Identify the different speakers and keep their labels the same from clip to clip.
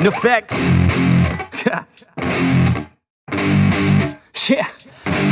Speaker 1: NEFFEX. yeah.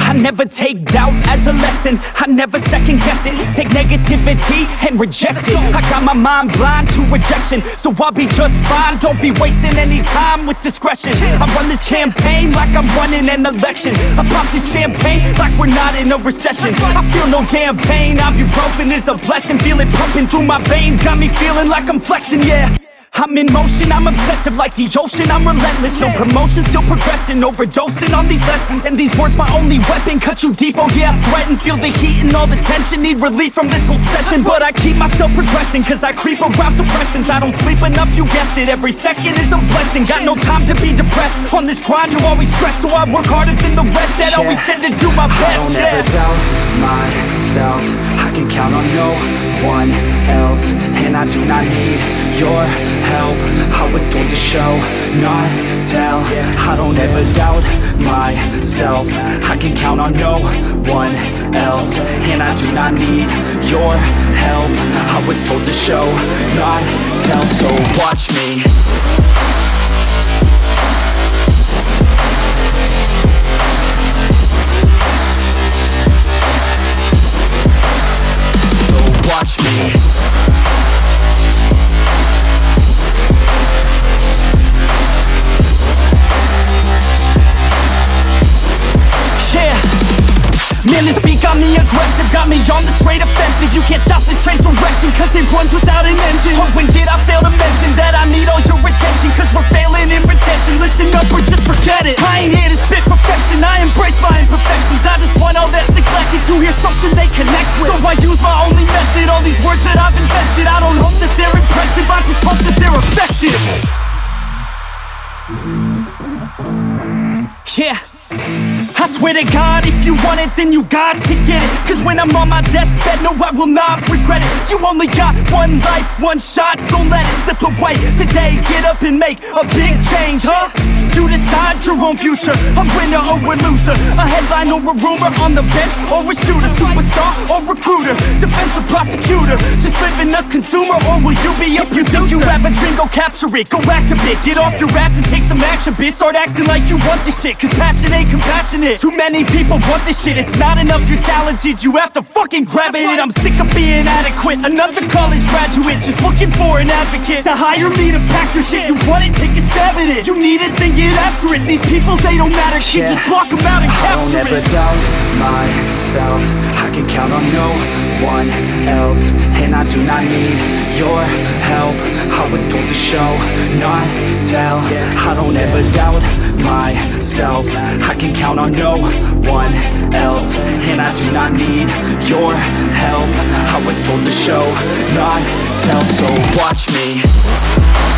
Speaker 1: I never take doubt as a lesson. I never second guess it. Take negativity and reject it. I got my mind blind to rejection. So I'll be just fine. Don't be wasting any time with discretion. I run this campaign like I'm running an election. I pop this champagne like we're not in a recession. I feel no damn pain. I'm Ibuprofen is a blessing. Feel it pumping through my veins. Got me feeling like I'm flexing, yeah I'm in motion, I'm obsessive like the ocean I'm relentless, no promotion, still progressing Overdosing on these lessons. And these words my only weapon Cut you deep, oh yeah, I threaten. Feel the heat and all the tension Need relief from this whole session. But I keep myself progressing Cause I creep around suppressants. I don't sleep enough, you guessed it Every second is a blessing. Got no time to be depressed On this grind, you always stress. So I work harder than the rest That
Speaker 2: Yeah.
Speaker 1: always said to do my best
Speaker 2: I don't
Speaker 1: yeah.
Speaker 2: ever doubt myself. I can count on no one else And I do not need your help. I was told to show, not tell. I don't ever doubt myself. I can count on no one else. And I do not need your help. I was told to show, not tell. So watch me
Speaker 1: This beat got me aggressive Got me on the straight offensive. You can't stop this train direction Cause it runs without an engine. Oh, when did I fail to mention That I need all your attention? Cause we're failing in retention. Listen up or just forget it. I ain't here to spit perfection. I embrace my imperfections. I just want all that's neglected To hear something they connect with. So I use my only method All these words that I've invested. I don't hope that they're impressive I just hope that they're effective. Yeah swear to God, if you want it, then you got to get it. Cause when I'm on my deathbed, no, I will not regret it. You only got one life, one shot, don't let it slip away. Today, get up and make a big change, huh? You decide your own future, a winner or a loser. A headline or a rumor, on the bench or a shooter Superstar or recruiter, defensive prosecutor. Just living a consumer, or will you be a producer? If you have a dream, go capture it, go activate Get off your ass and take some action, bitch Start acting like you want this shit, cause passion ain't compassionate Too many people want this shit, it's not enough. You're talented. You have to fucking grab it, I'm sick of being adequate. Another college graduate, just looking for an advocate To hire me to pack your shit, you want it, take a stab at it. You need it, then get after it. These people, they don't matter, shit,
Speaker 2: Yeah.
Speaker 1: just block them out and
Speaker 2: I don't
Speaker 1: capture
Speaker 2: ever
Speaker 1: it.
Speaker 2: doubt myself. I can count on no one else. And I do not need your help. I was told to show, not tell. I don't ever doubt myself. I can count on no one else And I do not need your help. I was told to show, not tell So watch me